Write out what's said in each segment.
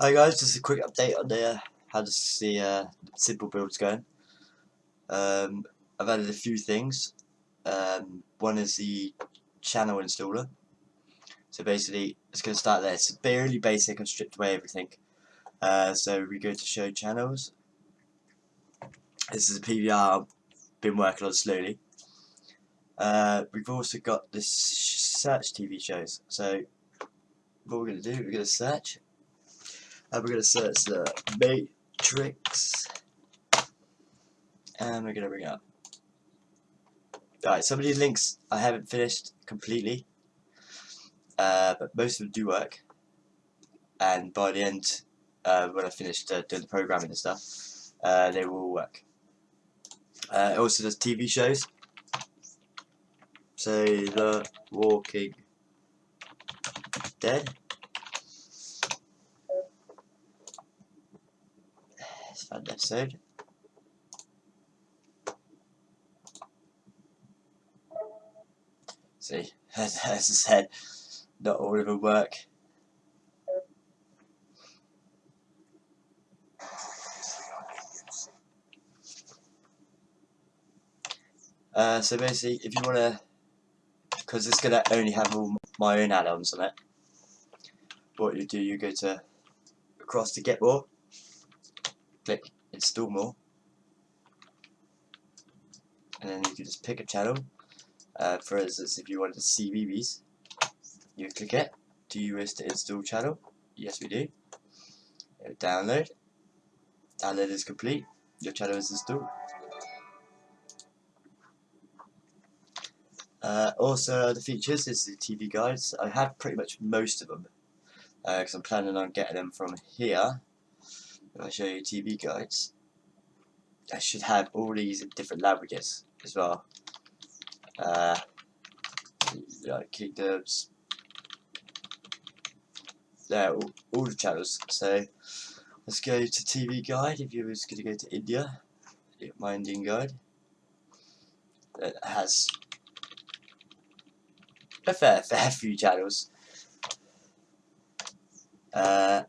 Hi guys, just a quick update on the how to see uh, simple builds going. Um, I've added a few things. Um, one is the channel installer. So basically, it's going to start there. It's fairly basic. I've stripped away everything. Uh, so we go to show channels. This is a PVR I've been working on slowly. Uh, we've also got this search TV shows. So what we're going to do, we're going to search and we're going to search the matrix. And we're going to bring up. Alright some of these links I haven't finished completely. Uh, but most of them do work. And by the end uh, when I finished uh, doing the programming and stuff uh, they will all work. Uh, it also does TV shows. So The Walking Dead fun episode. See, as, as I said, not all of them work. Uh, so basically, if you want to, because it's going to only have all my own add-ons on it, what you do, you go to across to get more, click install more and then you can just pick a channel. Uh, for instance if you wanted to see BBs you click it. Do you wish to install channel? Yes we do. It'll download. Download is complete. Your channel is installed. Uh, also the features is the TV guides. I have pretty much most of them because uh, I'm planning on getting them from here I show you TV guides, I should have all these different languages as well. Uh, like kingdoms, there, all, all the channels. So let's go to TV guide. If you was going to go to India, my Indian guide, that has a fair, fair few channels. Uh,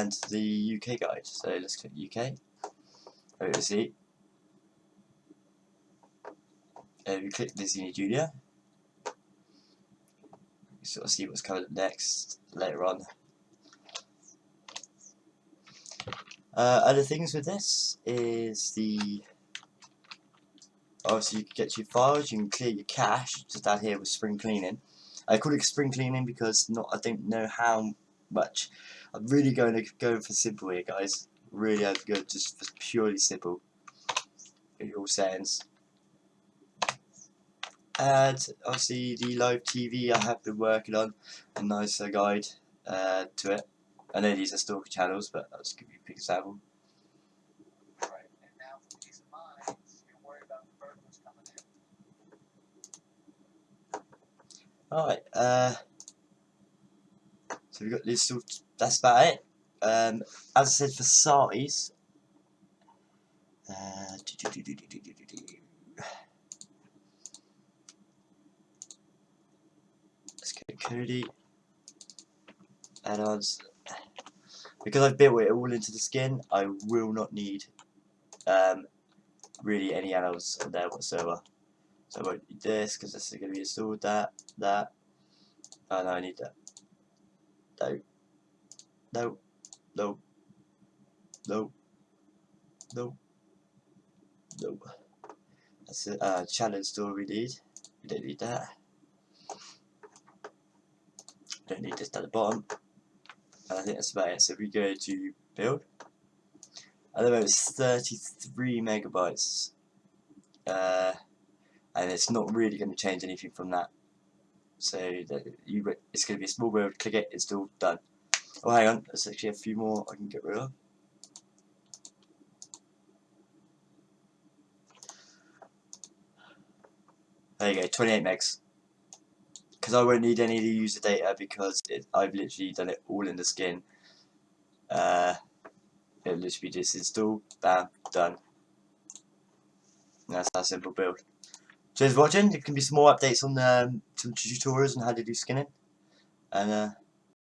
and the UK guide. So let's click UK. Over to see. And we click Disney Junior. You sort of see what's coming up next later on. Uh, other things with this is the obviously you can get your files, you can clear your cache just down here with spring cleaning. I call it spring cleaning because not I don't know how much I'm really going to go for simple here, guys. Really have to go just for purely simple. In all settings. And obviously the live TV I have been working on a nicer guide uh, to it. I know these are stalker channels, but I'll just give you a quick example. Alright, uh, so we've got this sort. that's about it. Um, as I said for size, let's go Kodi add-ons. Because I've built it all into the skin, I will not need um, really any add-ons on there whatsoever. So I won't need this because this is going to be installed. That, that. Oh no, I need that. No. No. No. No. No. No. That's a uh, challenge store we need. We don't need that. Don't need this at the bottom. And I think that's about it. So we go to build. At the moment it's 33 megabytes. Uh, and it's not really going to change anything from that. So that you, it's going to be a small build, click it, it's still done. Oh, hang on. There's actually a few more I can get rid of. There you go, 28 megs. Because I won't need any of the user data because it, I've literally done it all in the skin. Uh, it'll literally just install, bam, done. That's our simple build. Cheers for watching. There can be some more updates on um, some tutorials on how to do skinning. And uh,